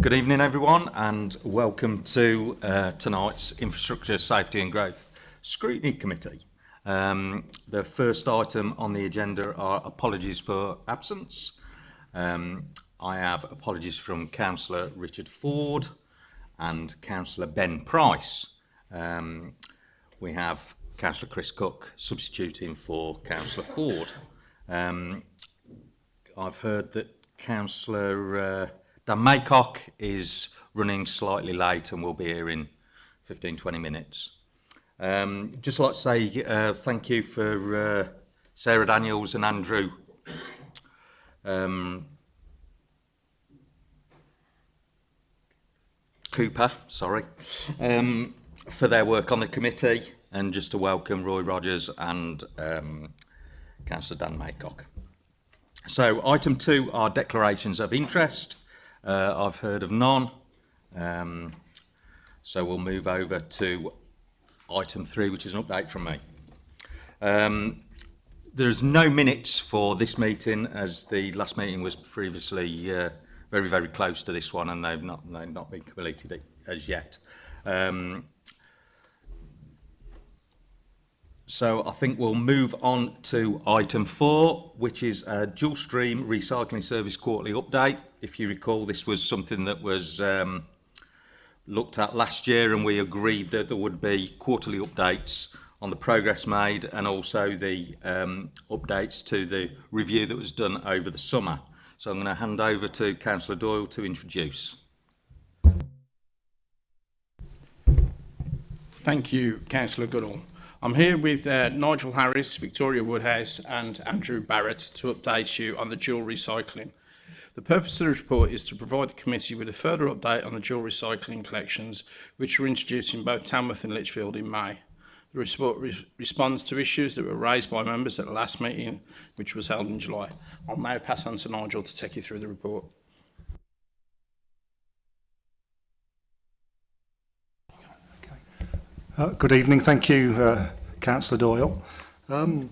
Good evening, everyone, and welcome to uh, tonight's Infrastructure, Safety and Growth Scrutiny Committee. Um, the first item on the agenda are apologies for absence. Um, I have apologies from Councillor Richard Ford and Councillor Ben Price. Um, we have Councillor Chris Cook substituting for Councillor Ford. Um, I've heard that Councillor uh, Dan Maycock is running slightly late and will be here in 15, 20 minutes. Um, just like to say uh, thank you for uh, Sarah Daniels and Andrew. Um, Cooper, sorry, um, for their work on the committee and just to welcome Roy Rogers and um, Councillor Dan Maycock. So item two are declarations of interest. Uh, I've heard of none. Um, so we'll move over to item three, which is an update from me. Um, there's no minutes for this meeting as the last meeting was previously uh, very, very close to this one and they've not, they've not been completed as yet. Um, So I think we'll move on to item four, which is a dual stream recycling service quarterly update. If you recall, this was something that was um, looked at last year and we agreed that there would be quarterly updates on the progress made and also the um, updates to the review that was done over the summer. So I'm going to hand over to Councillor Doyle to introduce. Thank you, Councillor Goodall. I'm here with uh, Nigel Harris, Victoria Woodhouse and Andrew Barrett to update you on the dual recycling. The purpose of the report is to provide the committee with a further update on the dual recycling collections which were introduced in both Tamworth and Lichfield in May. The report re responds to issues that were raised by members at the last meeting which was held in July. I'll now pass on to Nigel to take you through the report. Uh, good evening. Thank you, uh, Councillor Doyle. Um,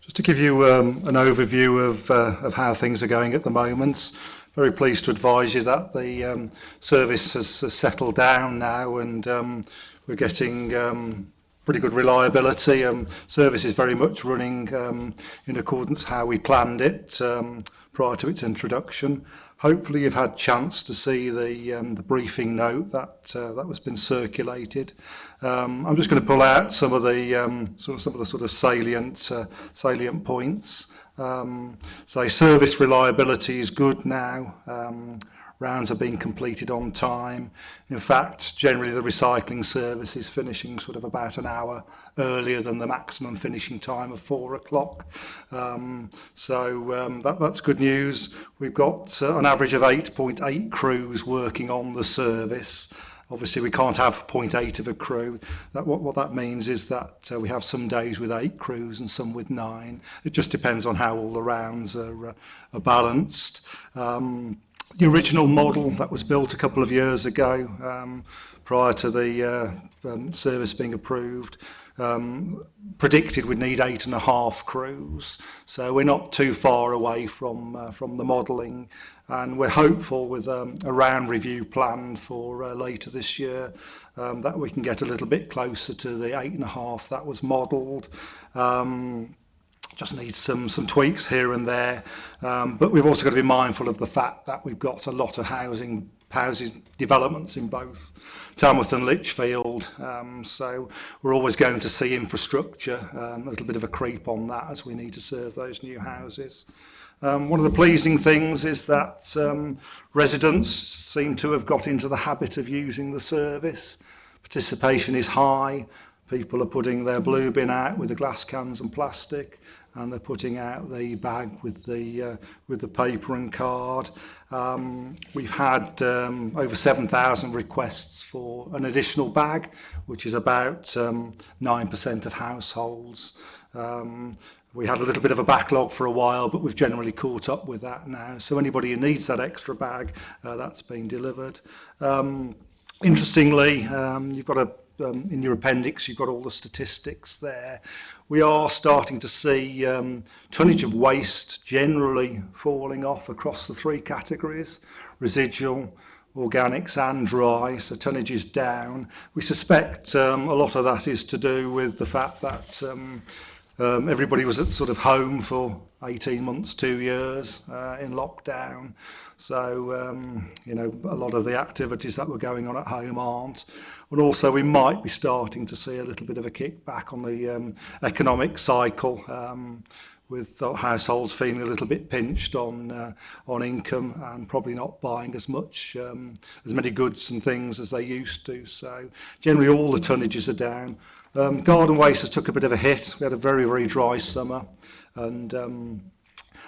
just to give you um, an overview of, uh, of how things are going at the moment, very pleased to advise you that the um, service has, has settled down now and um, we're getting um, pretty good reliability. Um, service is very much running um, in accordance how we planned it um, prior to its introduction. Hopefully you've had chance to see the, um, the briefing note that, uh, that was been circulated. Um, I'm just going to pull out some of the, um, sort of, some of the sort of salient, uh, salient points. Um, so service reliability is good now. Um, rounds are being completed on time. In fact, generally the recycling service is finishing sort of about an hour earlier than the maximum finishing time of four o'clock. Um, so um, that, that's good news. We've got uh, an average of 8.8 crews working on the service. Obviously, we can't have 0.8 of a crew. That, what, what that means is that uh, we have some days with eight crews and some with nine. It just depends on how all the rounds are, uh, are balanced. Um, the original model that was built a couple of years ago um, prior to the uh, um, service being approved um, predicted we'd need eight and a half crews so we're not too far away from uh, from the modelling and we're hopeful with um, a round review planned for uh, later this year um, that we can get a little bit closer to the eight and a half that was modelled um, just need some some tweaks here and there. Um, but we've also got to be mindful of the fact that we've got a lot of housing houses developments in both Tamworth and Lichfield. Um, so we're always going to see infrastructure, um, a little bit of a creep on that as we need to serve those new houses. Um, one of the pleasing things is that um, residents seem to have got into the habit of using the service. Participation is high. People are putting their blue bin out with the glass cans and plastic and they're putting out the bag with the uh, with the paper and card. Um, we've had um, over 7,000 requests for an additional bag, which is about um, 9% of households. Um, we had a little bit of a backlog for a while, but we've generally caught up with that now. So anybody who needs that extra bag, uh, that's been delivered. Um, interestingly, um, you've got a um, in your appendix, you've got all the statistics there. We are starting to see um, tonnage of waste generally falling off across the three categories, residual, organics and dry, so tonnage is down. We suspect um, a lot of that is to do with the fact that um, um, everybody was at sort of home for 18 months, two years uh, in lockdown. So, um, you know, a lot of the activities that were going on at home aren't. And also we might be starting to see a little bit of a kickback on the um, economic cycle. Um, with households feeling a little bit pinched on uh, on income and probably not buying as much um, as many goods and things as they used to so generally all the tonnages are down um, garden waste has took a bit of a hit we had a very very dry summer and um,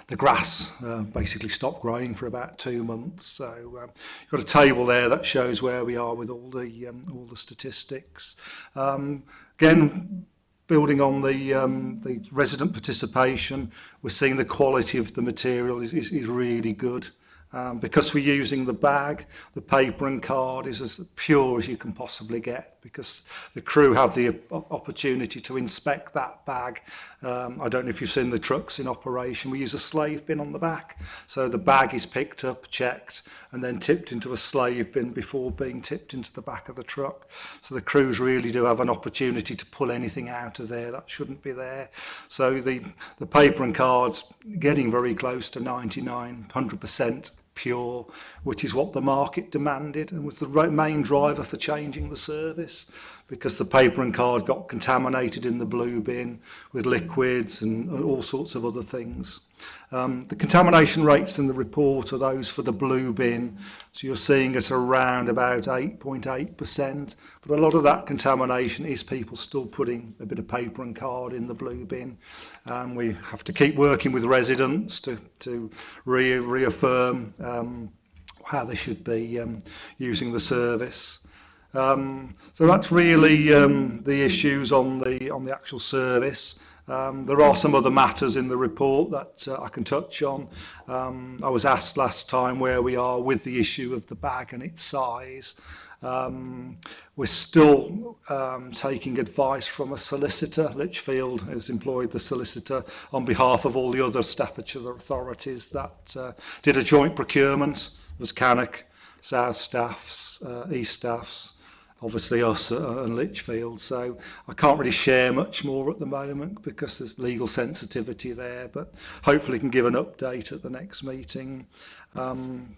the grass uh, basically stopped growing for about two months. So um, you've got a table there that shows where we are with all the um, all the statistics. Um, again, building on the um, the resident participation, we're seeing the quality of the material is, is, is really good. Um, because we're using the bag, the paper and card is as pure as you can possibly get because the crew have the opportunity to inspect that bag. Um, I don't know if you've seen the trucks in operation. We use a slave bin on the back. So the bag is picked up, checked, and then tipped into a slave bin before being tipped into the back of the truck. So the crews really do have an opportunity to pull anything out of there that shouldn't be there. So the, the paper and cards getting very close to 99, 100% pure, which is what the market demanded and was the main driver for changing the service because the paper and card got contaminated in the blue bin with liquids and, all sorts of other things. Um, the contamination rates in the report are those for the blue bin. So you're seeing us around about 8.8%. But a lot of that contamination is people still putting a bit of paper and card in the blue bin. Um, we have to keep working with residents to, to re reaffirm um, how they should be um, using the service. Um, so that's really um, the issues on the on the actual service. Um, there are some other matters in the report that uh, I can touch on. Um, I was asked last time where we are with the issue of the bag and its size. Um, we're still um, taking advice from a solicitor. Litchfield has employed the solicitor on behalf of all the other Staffordshire authorities that uh, did a joint procurement. It was Cannock, South Staffs, uh, East Staffs, obviously us uh, and Litchfield. So I can't really share much more at the moment because there's legal sensitivity there, but hopefully can give an update at the next meeting. Um,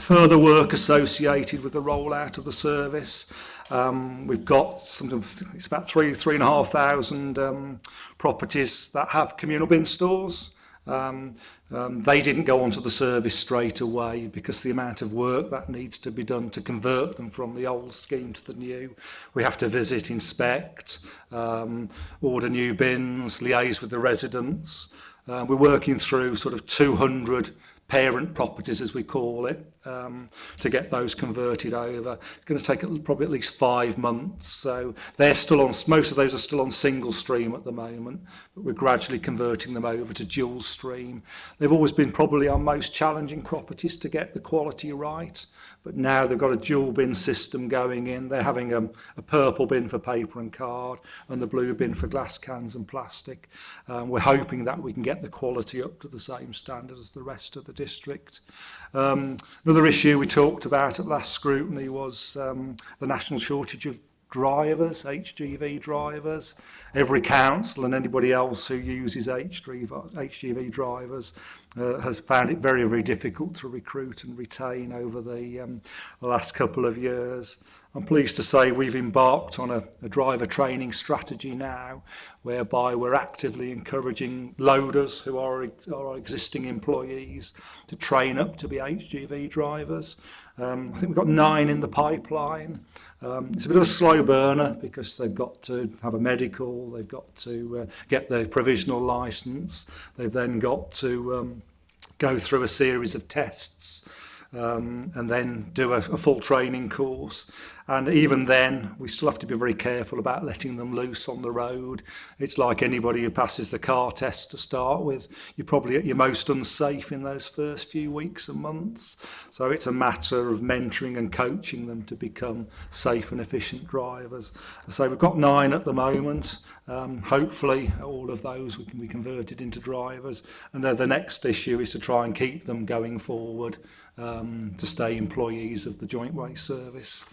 further work associated with the rollout of the service. Um, we've got something, it's about three, three and a half thousand um, properties that have communal bin stores. Um, um, they didn't go onto the service straight away because the amount of work that needs to be done to convert them from the old scheme to the new. We have to visit, inspect, um, order new bins, liaise with the residents. Uh, we're working through sort of 200 parent properties, as we call it, um, to get those converted over. It's going to take probably at least five months. So they're still on, most of those are still on single stream at the moment, but we're gradually converting them over to dual stream. They've always been probably our most challenging properties to get the quality right, but now they've got a dual bin system going in. They're having a, um, a purple bin for paper and card and the blue bin for glass cans and plastic. Um, we're hoping that we can get the quality up to the same standard as the rest of the district. Um, Another issue we talked about at last scrutiny was um, the national shortage of drivers, HGV drivers, every council and anybody else who uses HGV drivers uh, has found it very, very difficult to recruit and retain over the, um, last couple of years. I'm pleased to say we've embarked on a, a driver training strategy now whereby we're actively encouraging loaders who are, are our existing employees to train up to be HGV drivers. Um, I think we've got nine in the pipeline Um, it's a bit of a slow burner because they've got to have a medical, they've got to uh, get their provisional license, they've then got to um, go through a series of tests um, and then do a, a full training course And even then, we still have to be very careful about letting them loose on the road. It's like anybody who passes the car test to start with. You're probably at your most unsafe in those first few weeks and months. So it's a matter of mentoring and coaching them to become safe and efficient drivers. So we've got nine at the moment. Um, hopefully, all of those we can be converted into drivers. And then the next issue is to try and keep them going forward um, to stay employees of the Joint Way Service.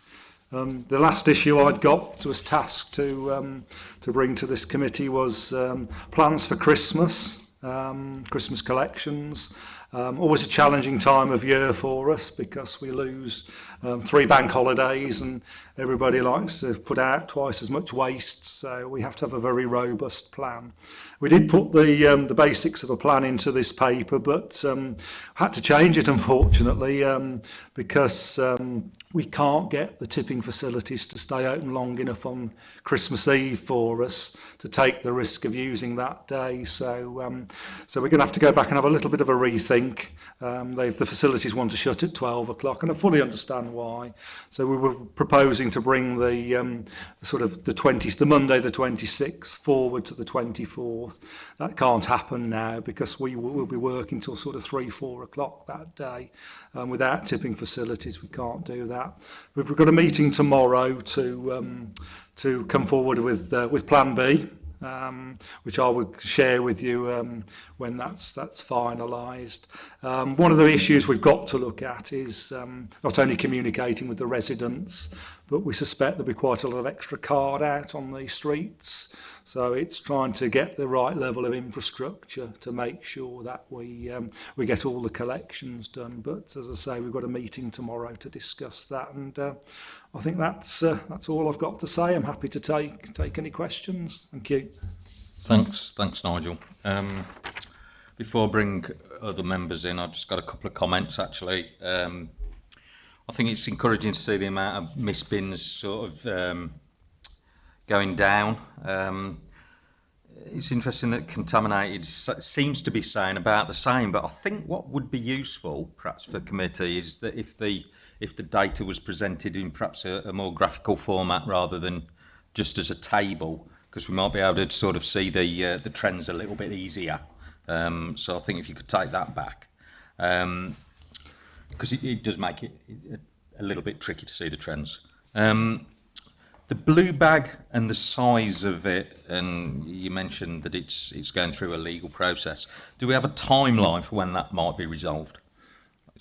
Um, the last issue I'd got was tasked to um, to bring to this committee was um, plans for Christmas, um, Christmas collections. Um, always a challenging time of year for us because we lose um, three bank holidays and everybody likes to put out twice as much waste. So we have to have a very robust plan. We did put the, um, the basics of a plan into this paper, but um, had to change it, unfortunately, um, because um, we can't get the tipping facilities to stay open long enough on Christmas Eve for us to take the risk of using that day. So, um, so we're going to have to go back and have a little bit of a rethink. Um, they, the facilities want to shut at 12 o'clock, and I fully understand and why. So we were proposing to bring the um, sort of the 20th, the Monday the 26th forward to the 24th. That can't happen now because we will be working till sort of three, four o'clock that day. Um, without tipping facilities, we can't do that. We've got a meeting tomorrow to um, to come forward with uh, with Plan B. um, which I will share with you um, when that's that's finalized Um, one of the issues we've got to look at is um, not only communicating with the residents, but we suspect there'll be quite a lot of extra card out on the streets. So it's trying to get the right level of infrastructure to make sure that we um, we get all the collections done. But as I say, we've got a meeting tomorrow to discuss that, and uh, I think that's uh, that's all I've got to say. I'm happy to take take any questions. Thank you. Thanks, thanks, Nigel. Um, Before I bring other members in, I've just got a couple of comments actually. Um, I think it's encouraging to see the amount of miss bins sort of um, going down. Um, it's interesting that contaminated seems to be saying about the same, but I think what would be useful, perhaps for committee, is that if the if the data was presented in perhaps a, a more graphical format rather than just as a table, because we might be able to sort of see the uh, the trends a little bit easier. Um, so I think if you could take that back, because um, it, it, does make it a little bit tricky to see the trends. Um, the blue bag and the size of it, and you mentioned that it's it's going through a legal process. Do we have a timeline for when that might be resolved?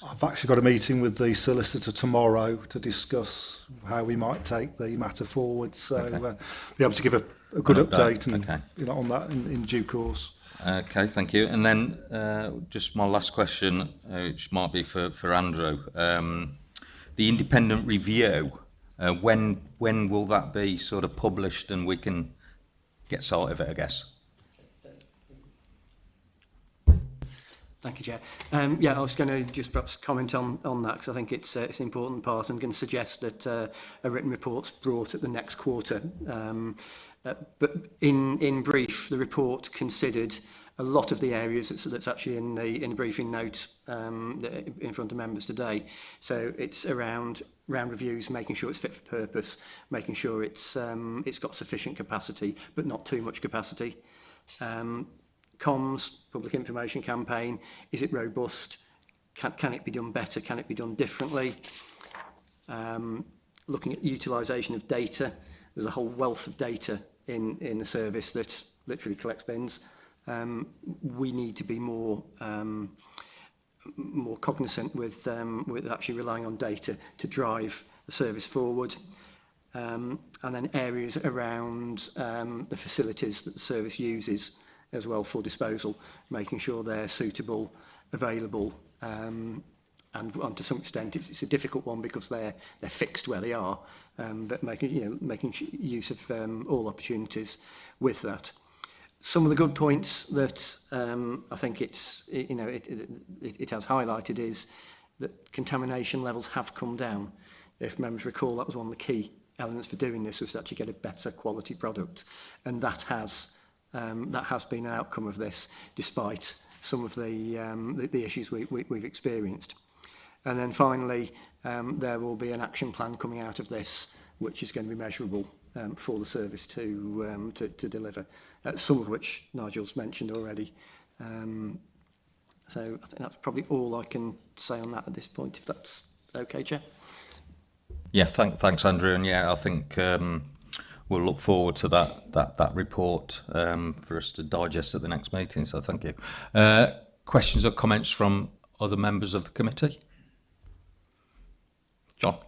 I've actually got a meeting with the solicitor tomorrow to discuss how we might take the matter forward. So okay. uh, be able to give a, a good an update, update and okay. you know on that in, in due course. Okay, thank you. And then uh, just my last question, uh, which might be for for Andrew. Um, the independent review. Uh, when when will that be sort of published and we can get sort of it? I guess. Thank you, Chair. Um, yeah, I was going to just perhaps comment on, on that because I think it's, uh, it's an important part. I'm going to suggest that uh, a written report's brought at the next quarter. Um, uh, but in, in brief, the report considered a lot of the areas that's, that's actually in the, in the briefing notes um, in front of members today. So it's around round reviews, making sure it's fit for purpose, making sure it's, um, it's got sufficient capacity, but not too much capacity. Um, comms, public information campaign, is it robust? Can, can it be done better? Can it be done differently? Um, looking at utilisation of data, there's a whole wealth of data in, in the service that literally collects bins. Um, we need to be more um, more cognizant with um, with actually relying on data to drive the service forward. Um, and then areas around um, the facilities that the service uses as well for disposal, making sure they're suitable, available, um, and, and to some extent it's, it's a difficult one because they're they're fixed where they are, um, but making you know making use of um, all opportunities with that. Some of the good points that um, I think it's you know it, it, it has highlighted is that contamination levels have come down. If members recall, that was one of the key elements for doing this was to actually get a better quality product, and that has um, that has been an outcome of this, despite some of the, um, the, the issues we, we, we've experienced. And then finally, um, there will be an action plan coming out of this, which is going to be measurable um, for the service to, um, to, to deliver, uh, some of which Nigel's mentioned already. Um, so I think that's probably all I can say on that at this point, if that's okay, Chair. Yeah, thank, thanks, Andrew. And yeah, I think um, we'll look forward to that that that report um, for us to digest at the next meeting. So thank you. Uh, questions or comments from other members of the committee? John.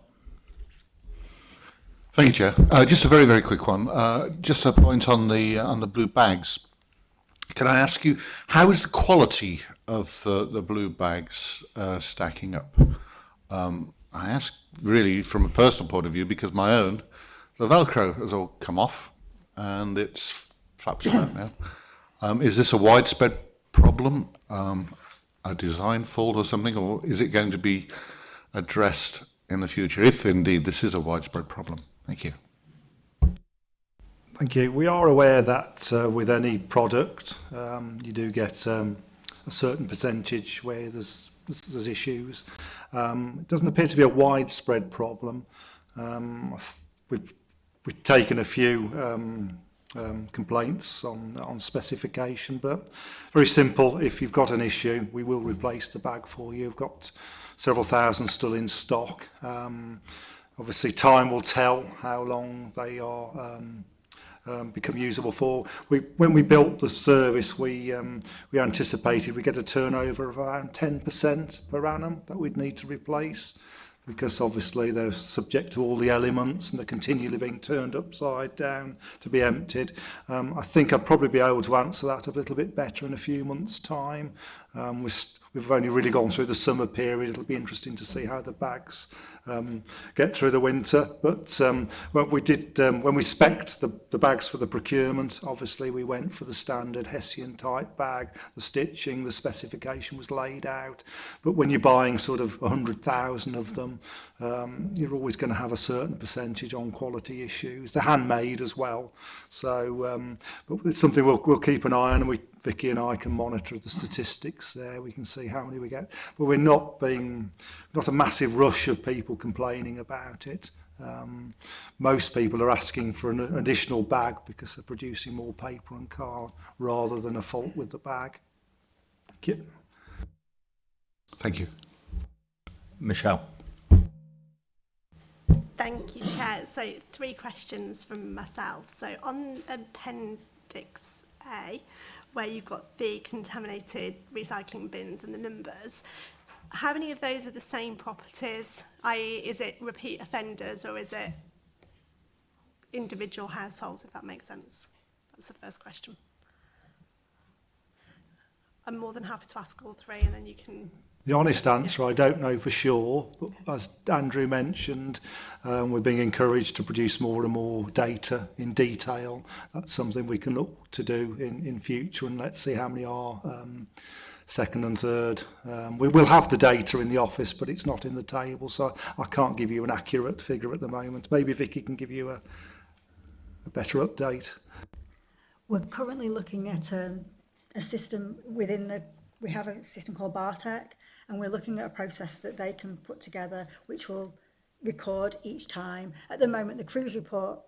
Thank you, Chair. Uh, just a very, very quick one. Uh, just a point on the on the blue bags. Can I ask you how is the quality of the, the blue bags uh, stacking up? Um, I ask really from a personal point of view because my own the Velcro has all come off and it's flaps around now. Um, is this a widespread problem, um, a design fault or something, or is it going to be addressed in the future, if indeed this is a widespread problem? Thank you. Thank you. We are aware that uh, with any product, um, you do get um, a certain percentage where there's, there's issues. Um, it doesn't appear to be a widespread problem. Um, we've we've taken a few um, um, complaints on, on specification, but very simple. If you've got an issue, we will replace the bag for you. We've got several thousand still in stock. Um, obviously, time will tell how long they are um, um, become usable for. We, when we built the service, we, um, we anticipated we get a turnover of around 10% per annum that we'd need to replace because obviously they're subject to all the elements and they're continually being turned upside down to be emptied. Um, I think I'll probably be able to answer that a little bit better in a few months' time. Um, we've only really gone through the summer period. It'll be interesting to see how the bags um, get through the winter. But um, when we did, um, when we specced the, the bags for the procurement, obviously we went for the standard Hessian type bag. The stitching, the specification was laid out. But when you're buying sort of 100,000 of them, um, you're always going to have a certain percentage on quality issues. They're handmade as well. So, um, but it's something we'll, we'll keep an eye on. And we, Vicky and I can monitor the statistics there. We can see how many we get. But we're not being not a massive rush of people complaining about it. Um, most people are asking for an additional bag because they're producing more paper and card rather than a fault with the bag. Thank you. Thank you. Michelle. Thank you, Chair. So three questions from myself. So on Appendix A, where you've got the contaminated recycling bins and the numbers, how many of those are the same properties, i.e. is it repeat offenders or is it individual households, if that makes sense? That's the first question. I'm more than happy to ask all three and then you can The honest answer, I don't know for sure, but as Andrew mentioned, um, we're being encouraged to produce more and more data in detail. That's something we can look to do in, in future, and let's see how many are um, second and third. Um, we will have the data in the office, but it's not in the table, so I can't give you an accurate figure at the moment. Maybe Vicky can give you a, a better update. We're currently looking at a, a system within the, we have a system called Bartek, and we're looking at a process that they can put together which will record each time. At the moment, the cruise report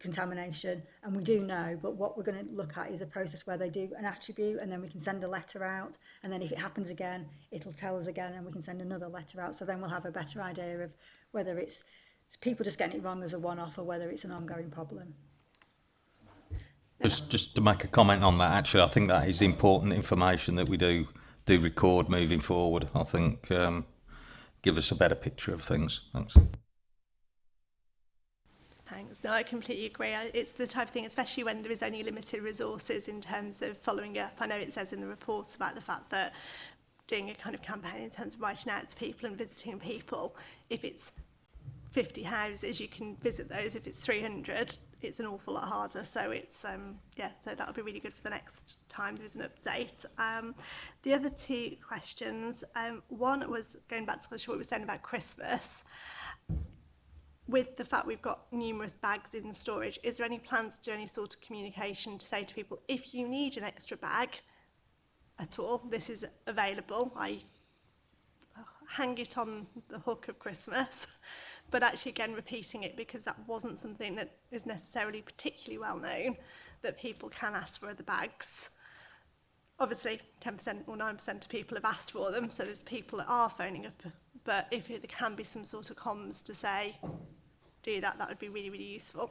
contamination and we do know but what we're going to look at is a process where they do an attribute and then we can send a letter out and then if it happens again it'll tell us again and we can send another letter out so then we'll have a better idea of whether it's people just getting it wrong as a one-off or whether it's an ongoing problem. Just, just to make a comment on that, actually, I think that is important information that we do do record moving forward. I think um, give us a better picture of things. Thanks. Thanks. No, I completely agree. It's the type of thing, especially when there is only limited resources in terms of following up. I know it says in the reports about the fact that doing a kind of campaign in terms of writing out to people and visiting people, if it's 50 houses, you can visit those. If it's 300, it's an awful lot harder. So it's, um, yeah, so that'll be really good for the next time there's an update. Um, the other two questions, um, one was going back to what we were saying about Christmas with the fact we've got numerous bags in storage, is there any plans to do any sort of communication to say to people, if you need an extra bag at all, this is available. I uh, hang it on the hook of Christmas. But actually, again, repeating it because that wasn't something that is necessarily particularly well known, that people can ask for other bags. Obviously, 10% or 9% of people have asked for them, so there's people that are phoning up. But if there can be some sort of comms to say, do that, that would be really, really useful.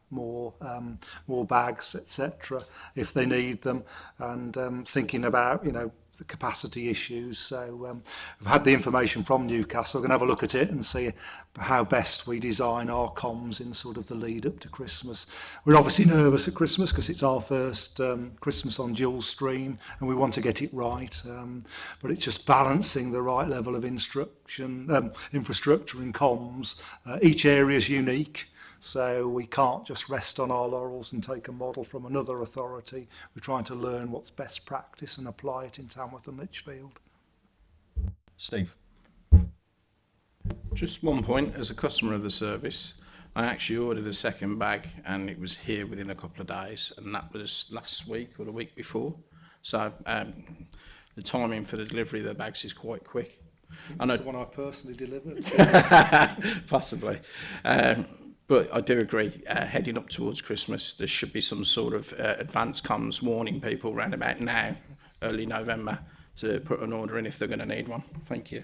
more um, more bags, etc., if they need them, and um, thinking about you know the capacity issues. So um, I've had the information from Newcastle. We're going to have a look at it and see how best we design our comms in sort of the lead up to Christmas. We're obviously nervous at Christmas because it's our first um, Christmas on dual stream and we want to get it right. Um, but it's just balancing the right level of instruction, um, infrastructure and comms. Uh, each area is unique. So we can't just rest on our laurels and take a model from another authority. We're trying to learn what's best practice and apply it in Tamworth and Lichfield. Steve. Just one point, as a customer of the service, I actually ordered a second bag and it was here within a couple of days and that was last week or the week before. So um, the timing for the delivery of the bags is quite quick. I know the one I personally delivered. Possibly. Um, But I do agree, uh, heading up towards Christmas, there should be some sort of uh, advance comms warning people around about now, early November, to put an order in if they're going to need one. Thank you.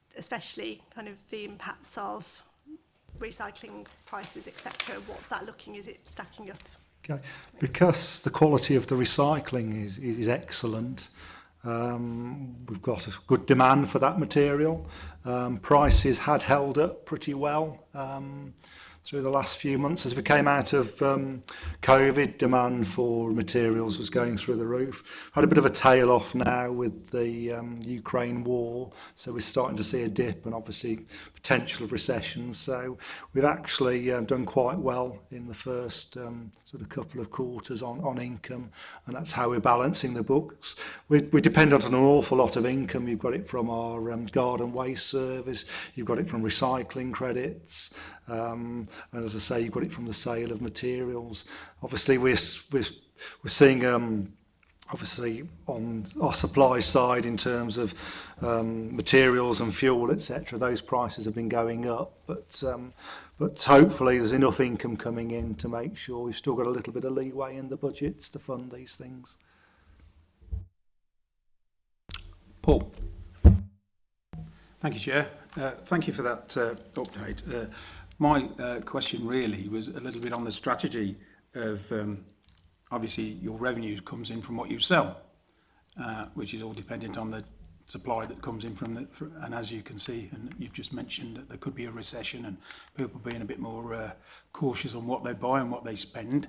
especially kind of the impacts of recycling prices, etc. What's that looking? Is it stacking up? Okay. Because the quality of the recycling is, is excellent, um, we've got a good demand for that material. Um, prices had held up pretty well. Um, through the last few months. As we came out of um, COVID, demand for materials was going through the roof. Had a bit of a tail off now with the um, Ukraine war, so we're starting to see a dip and obviously potential of recession. So we've actually um, done quite well in the first um, sort of couple of quarters on, on income, and that's how we're balancing the books. We, we depend on an awful lot of income. You've got it from our um, garden waste service, you've got it from recycling credits, Um, and as I say, you got it from the sale of materials. Obviously, we're, we're, we're seeing um, obviously on our supply side in terms of um, materials and fuel, etc., those prices have been going up. But um, but hopefully there's enough income coming in to make sure we've still got a little bit of leeway in the budgets to fund these things. Paul. Thank you, Chair. Uh, thank you for that uh, update. Uh, My uh, question really was a little bit on the strategy of um, obviously your revenue comes in from what you sell, uh, which is all dependent on the supply that comes in from the, for, and as you can see, and you've just mentioned that there could be a recession and people being a bit more uh, cautious on what they buy and what they spend.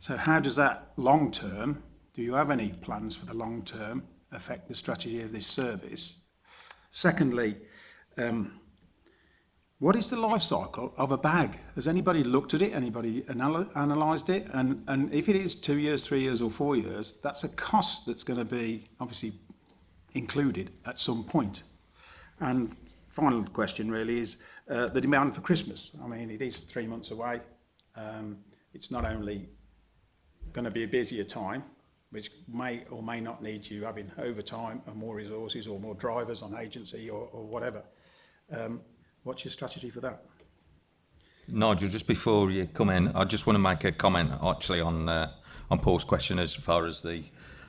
So how does that long term, do you have any plans for the long term affect the strategy of this service? Secondly, um, What is the life cycle of a bag? Has anybody looked at it? Anybody anal analysed it? And, and if it is two years, three years or four years, that's a cost that's going to be obviously included at some point. And final question really is uh, the demand for Christmas. I mean, it is three months away. Um, it's not only going to be a busier time, which may or may not need you having overtime and more resources or more drivers on agency or, or whatever. Um, What's your strategy for that? Nigel, just before you come in, I just want to make a comment actually on uh, on Paul's question as far as the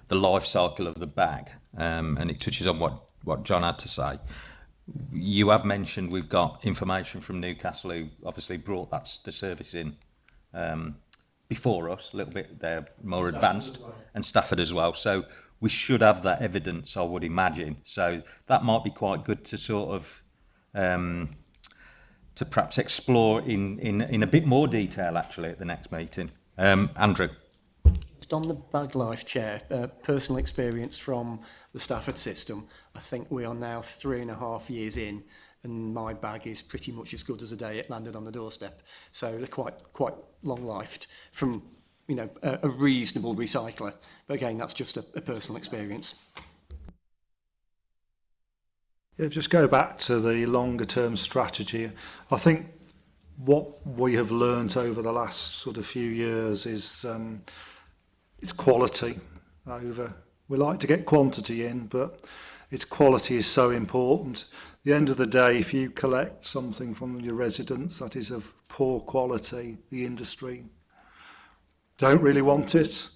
the life cycle of the bag, um, and it touches on what what John had to say. You have mentioned we've got information from Newcastle who obviously brought that the service in um, before us a little bit. They're more Stafford advanced, well. and Stafford as well. So we should have that evidence, I would imagine. So that might be quite good to sort of. Um, to perhaps explore in, in, in a bit more detail actually at the next meeting. Um, Andrew. Just on the bag life chair, uh, personal experience from the Stafford system, I think we are now three and a half years in and my bag is pretty much as good as the day it landed on the doorstep. So they're quite quite long-lived from you know a, a reasonable recycler. But again, that's just a, a personal experience. If just go back to the longer term strategy. I think what we have learnt over the last sort of few years is um, it's quality over. We like to get quantity in, but its quality is so important. At the end of the day, if you collect something from your residents that is of poor quality, the industry don't really want it.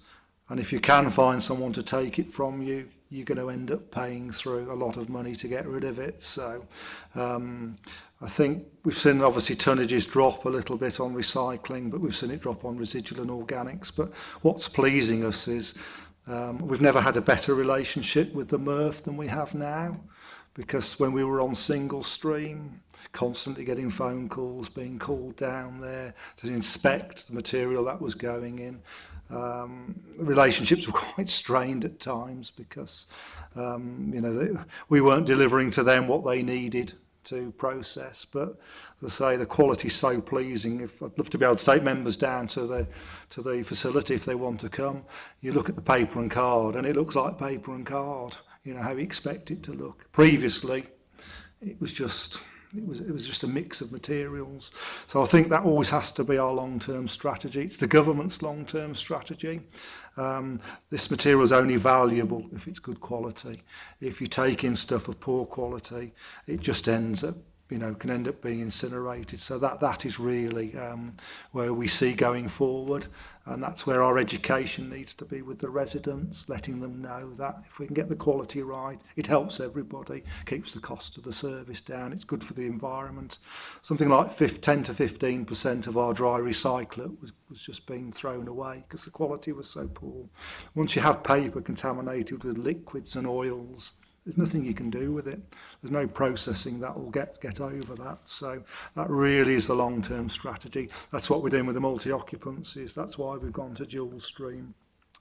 And if you can find someone to take it from you, you're going to end up paying through a lot of money to get rid of it. So um, I think we've seen obviously tonnages drop a little bit on recycling, but we've seen it drop on residual and organics. But what's pleasing us is um, we've never had a better relationship with the MRF than we have now. Because when we were on single stream, constantly getting phone calls, being called down there to inspect the material that was going in, um, relationships were quite strained at times because um, you know they, we weren't delivering to them what they needed to process but they say the quality so pleasing if I'd love to be able to take members down to the to the facility if they want to come you look at the paper and card and it looks like paper and card you know how you expect it to look previously it was just It was, it was just a mix of materials. So I think that always has to be our long-term strategy. It's the government's long-term strategy. Um, this material is only valuable if it's good quality. If you take in stuff of poor quality, it just ends up you know, can end up being incinerated. So that that is really um, where we see going forward, and that's where our education needs to be with the residents, letting them know that if we can get the quality right, it helps everybody, keeps the cost of the service down, it's good for the environment. Something like 5, 10 to 15 percent of our dry recycler was, was just being thrown away because the quality was so poor. Once you have paper contaminated with liquids and oils, There's nothing you can do with it. There's no processing that will get, get over that. So that really is the long-term strategy. That's what we're doing with the multi-occupancies. That's why we've gone to dual stream.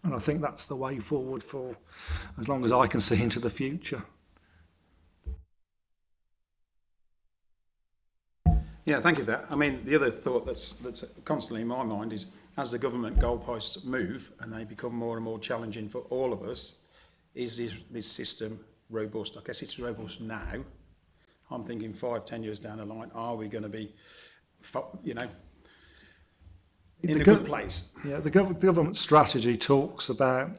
And I think that's the way forward for as long as I can see into the future. Yeah, thank you for that. I mean, the other thought that's, that's constantly in my mind is as the government goalposts move and they become more and more challenging for all of us, is this, this system robust. I guess it's robust now. I'm thinking five, ten years down the line, are we going to be, you know, in the a good place? Yeah, the, gov the government strategy talks about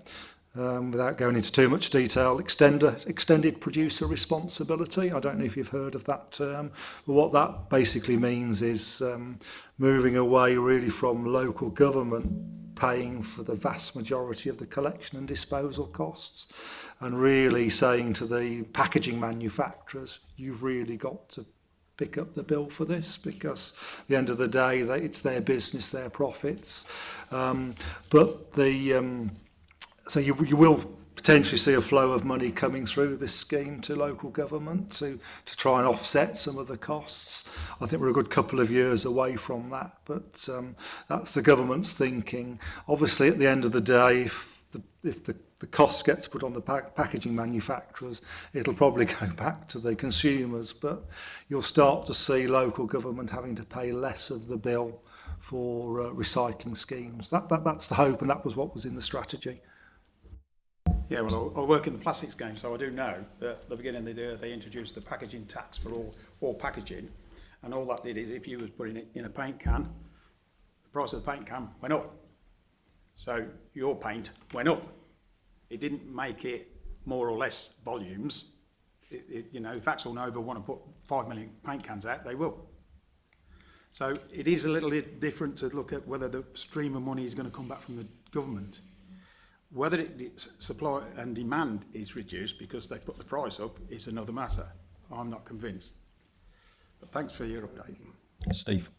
um, without going into too much detail, extender, extended producer responsibility. I don't know if you've heard of that term, but what that basically means is um, moving away really from local government paying for the vast majority of the collection and disposal costs and really saying to the packaging manufacturers, you've really got to pick up the bill for this because at the end of the day, it's their business, their profits. Um, but the... Um, so you, you will potentially see a flow of money coming through this scheme to local government to, to try and offset some of the costs. I think we're a good couple of years away from that, but um, that's the government's thinking. Obviously, at the end of the day, if the, if the the cost gets put on the pack packaging manufacturers, it'll probably go back to the consumers, but you'll start to see local government having to pay less of the bill for uh, recycling schemes. That, that, that's the hope, and that was what was in the strategy. Yeah, well, I, work in the plastics game, so I do know that at the beginning of the year they introduced the packaging tax for all, all packaging. And all that did is if you was putting it in a paint can, the price of the paint can went up. So your paint went up. It didn't make it more or less volumes. It, it, you know, if Axel Nova want to put 5 million paint cans out, they will. So it is a little bit different to look at whether the stream of money is going to come back from the government. Whether it, supply and demand is reduced because they put the price up is another matter. I'm not convinced. But thanks for your update. Steve.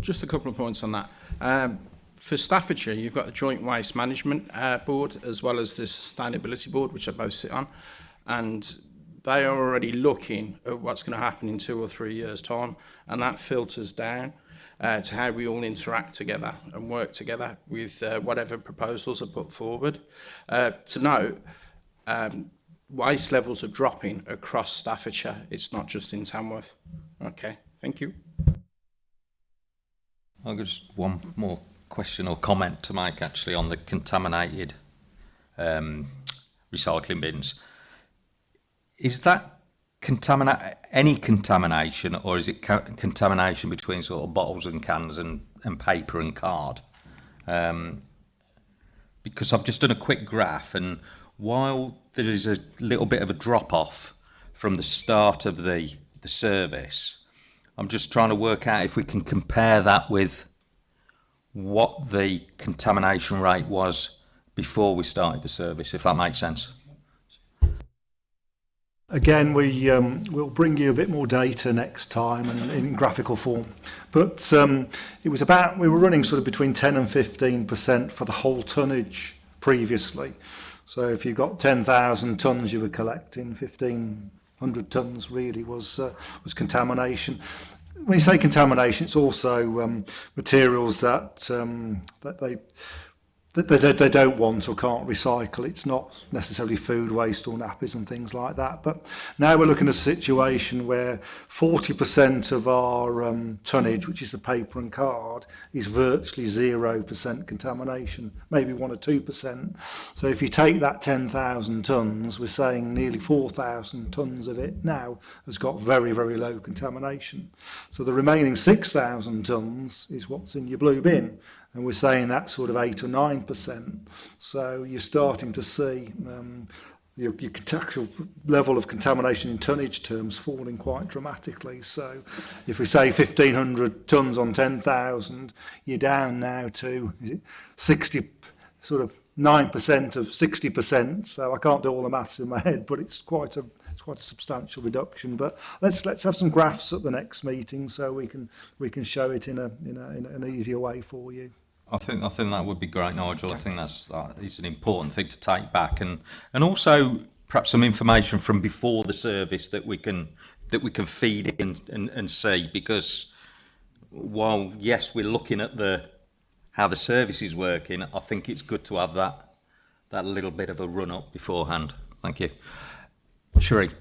Just a couple of points on that. Um, for Staffordshire, you've got the Joint Waste Management uh, Board as well as the Sustainability Board, which I both sit on, and they are already looking at what's going to happen in two or three years' time, and that filters down. uh, to how we all interact together and work together with uh, whatever proposals are put forward. Uh, to note, um, waste levels are dropping across Staffordshire. It's not just in Tamworth. Okay, thank you. I'll just one more question or comment to Mike actually on the contaminated um, recycling bins. Is that contaminate any contamination, or is it co contamination between sort of bottles and cans and, and paper and card? Um, because I've just done a quick graph, and while there is a little bit of a drop off from the start of the the service, I'm just trying to work out if we can compare that with what the contamination rate was before we started the service, if that makes sense. Again, we um, we'll bring you a bit more data next time and in graphical form. But um, it was about, we were running sort of between 10 and 15% for the whole tonnage previously. So if you got 10,000 tons you were collecting, 1,500 tons really was, uh, was contamination. When you say contamination, it's also um, materials that, um, that they they, they, they don't want or can't recycle. It's not necessarily food waste or nappies and things like that. But now we're looking at a situation where 40% of our um, tonnage, which is the paper and card, is virtually 0% contamination, maybe 1 or 2%. So if you take that 10,000 tonnes, we're saying nearly 4,000 tonnes of it now has got very, very low contamination. So the remaining 6,000 tonnes is what's in your blue bin and we're saying that sort of 8 or 9%. So you're starting to see um, your, your actual level of contamination in tonnage terms falling quite dramatically. So if we say 1,500 tons on 10,000, you're down now to 60, sort of 9% of 60%. So I can't do all the maths in my head, but it's quite a it's quite a substantial reduction. But let's let's have some graphs at the next meeting so we can we can show it in a in, a, in an easier way for you. I think I think that would be great, Nigel. I think that's uh, it's an important thing to take back, and and also perhaps some information from before the service that we can that we can feed in and, and see because while yes we're looking at the how the service is working, I think it's good to have that that little bit of a run up beforehand. Thank you, Sheree.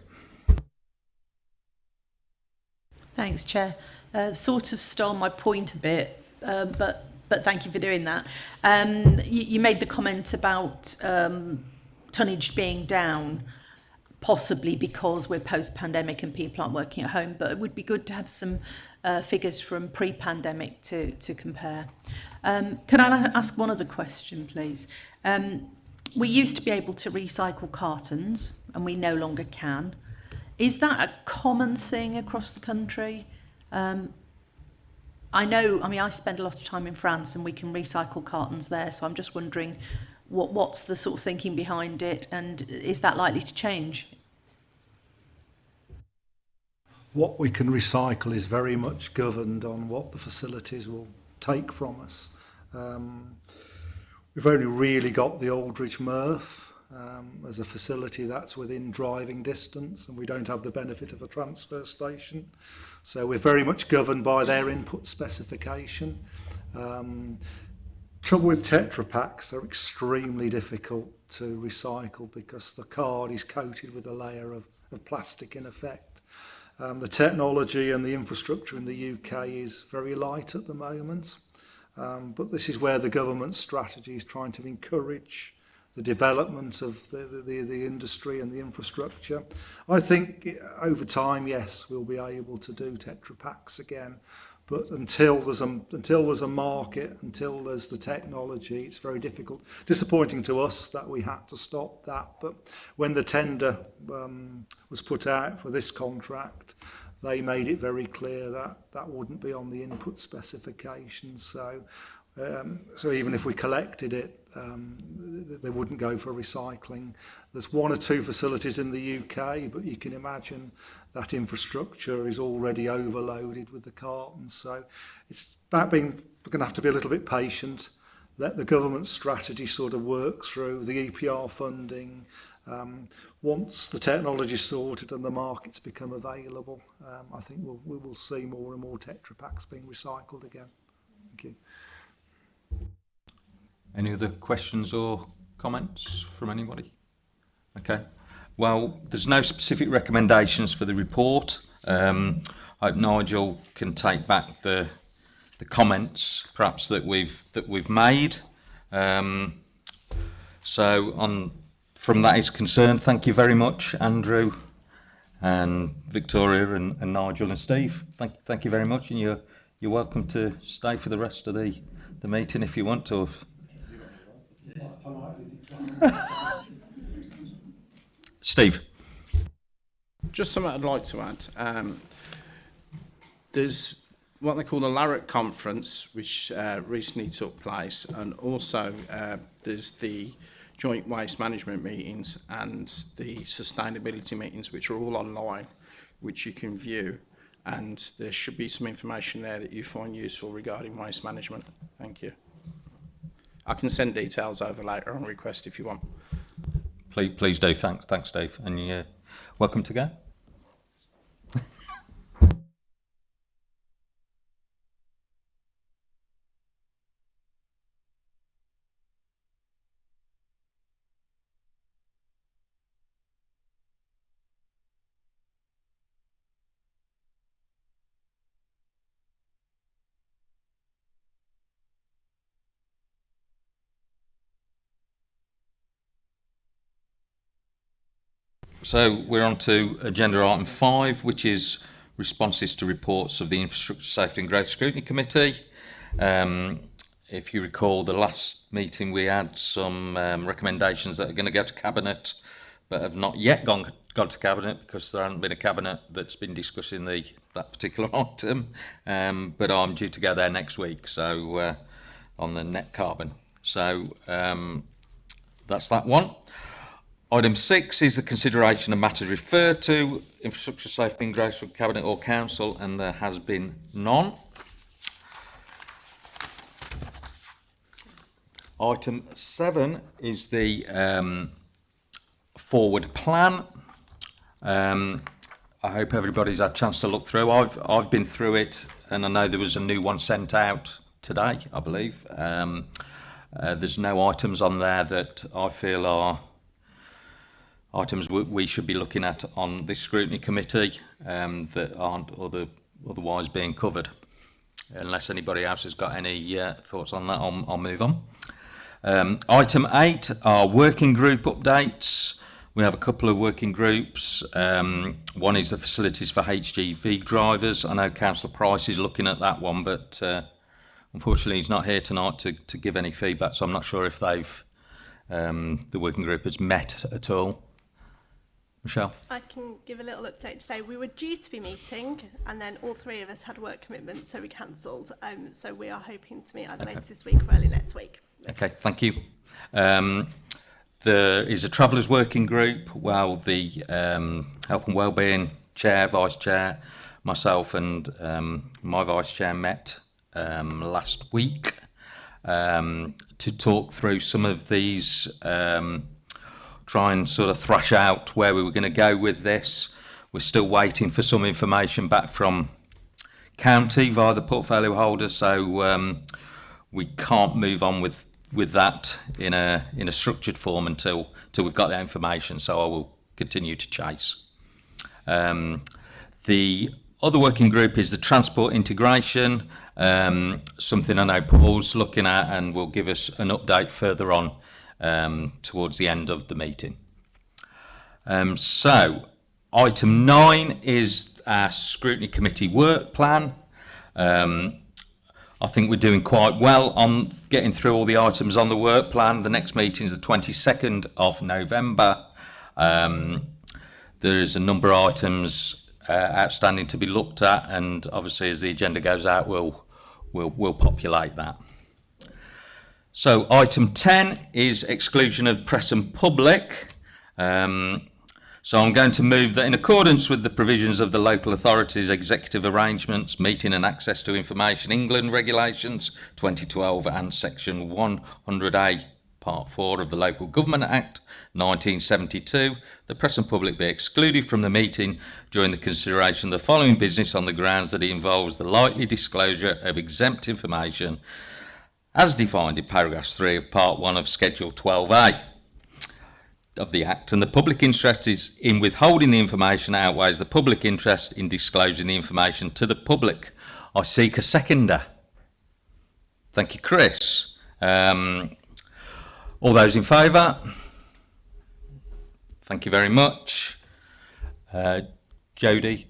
Thanks, Chair. Uh, sort of stole my point a bit, uh, but but thank you for doing that. Um, you, you made the comment about um, tonnage being down, possibly because we're post-pandemic and people aren't working at home, but it would be good to have some uh, figures from pre-pandemic to, to compare. Um, can I ask one other question, please? Um, we used to be able to recycle cartons, and we no longer can. Is that a common thing across the country? Um, I know, I mean, I spend a lot of time in France and we can recycle cartons there, so I'm just wondering what, what's the sort of thinking behind it and is that likely to change? What we can recycle is very much governed on what the facilities will take from us. Um, we've only really got the Aldridge Murph um, as a facility that's within driving distance and we don't have the benefit of a transfer station. So we're very much governed by their input specification. Um, trouble with Tetra Packs, they're extremely difficult to recycle because the card is coated with a layer of, of plastic in effect. Um, the technology and the infrastructure in the UK is very light at the moment. Um, but this is where the government strategy is trying to encourage the development of the, the, the industry and the infrastructure. I think over time, yes, we'll be able to do Tetra Packs again. But until there's a, until there's a market, until there's the technology, it's very difficult. Disappointing to us that we had to stop that. But when the tender um, was put out for this contract, they made it very clear that that wouldn't be on the input specification. So Um, so even if we collected it, um, they wouldn't go for recycling. There's one or two facilities in the UK, but you can imagine that infrastructure is already overloaded with the cartons. So it's about being, we're going to have to be a little bit patient, let the government strategy sort of work through, the EPR funding, um, once the technology is sorted and the markets become available, um, I think we'll, we will see more and more Tetra Packs being recycled again. Thank you. Any other questions or comments from anybody? Okay. Well, there's no specific recommendations for the report. Um, I hope Nigel can take back the the comments, perhaps that we've that we've made. Um, so, on from that is concerned, thank you very much, Andrew, and Victoria, and, and Nigel, and Steve. Thank thank you very much, and you're you're welcome to stay for the rest of the the meeting if you want to. Steve. Just something I'd like to add. Um, there's what they call the Larrick Conference, which uh, recently took place, and also uh, there's the joint waste management meetings and the sustainability meetings, which are all online, which you can view. And there should be some information there that you find useful regarding waste management. Thank you. I can send details over later on request if you want. Please, please do. Thanks, thanks, Dave. And yeah, welcome to go. So we're on to agenda item five, which is responses to reports of the Infrastructure Safety and Growth Scrutiny Committee. Um, if you recall, the last meeting we had some um, recommendations that are going to go to Cabinet, but have not yet gone gone to cabinet because there hasn't been a cabinet that's been discussing the that particular item. Um, but I'm due to go there next week, so uh, on the net carbon. So um, that's that one. Item six is the consideration of matters referred to infrastructure safety in from Cabinet or Council, and there has been none. Item seven is the um, forward plan. Um, I hope everybody's had a chance to look through. I've I've been through it, and I know there was a new one sent out today, I believe. Um, uh, there's no items on there that I feel are items we, should be looking at on this scrutiny committee um, that aren't other, otherwise being covered. Unless anybody else has got any uh, thoughts on that, I'll, I'll move on. Um, item 8 our working group updates. We have a couple of working groups. Um, one is the facilities for HGV drivers. I know Councillor Price is looking at that one, but uh, unfortunately he's not here tonight to, to give any feedback, so I'm not sure if they've um, the working group has met at all. Michelle. I can give a little update to say we were due to be meeting and then all three of us had work commitments so we cancelled. Um, so we are hoping to meet either okay. later this week or early next week. Okay, thank you. Um, there is a travellers working group while the um, health and wellbeing chair, vice chair, myself and um, my vice chair met um, last week um, to talk through some of these um, try and sort of thrash out where we were going to go with this. We're still waiting for some information back from county via the portfolio holder, so um, we can't move on with with that in a in a structured form until until we've got that information. So I will continue to chase. Um, the other working group is the transport integration, um, something I know Paul's looking at and will give us an update further on um, towards the end of the meeting. Um, so, item nine is our scrutiny committee work plan. Um, I think we're doing quite well on getting through all the items on the work plan. The next meeting is the 22nd of November. Um, there's a number of items uh, outstanding to be looked at, and obviously as the agenda goes out, we'll, we'll, we'll populate that. So item 10 is exclusion of press and public. Um, so I'm going to move that in accordance with the provisions of the Local Authorities Executive Arrangements, Meeting and Access to Information England Regulations 2012 and Section 100A Part 4 of the Local Government Act 1972, the press and public be excluded from the meeting during the consideration of the following business on the grounds that it involves the likely disclosure of exempt information as defined in paragraph 3 of part 1 of schedule 12a of the act and the public interest is in withholding the information outweighs the public interest in disclosing the information to the public i seek a seconder thank you chris um, all those in favour thank you very much uh, jody